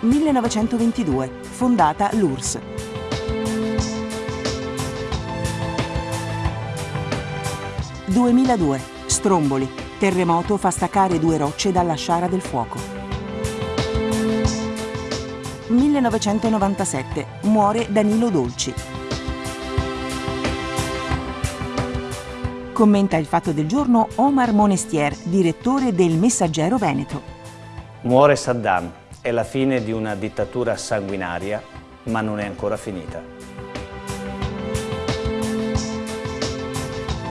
1922, fondata l'URSS. «2002, Stromboli, terremoto fa staccare due rocce dalla sciara del fuoco». 1997, muore Danilo Dolci. Commenta il fatto del giorno Omar Monestier, direttore del Messaggero Veneto. Muore Saddam, è la fine di una dittatura sanguinaria, ma non è ancora finita.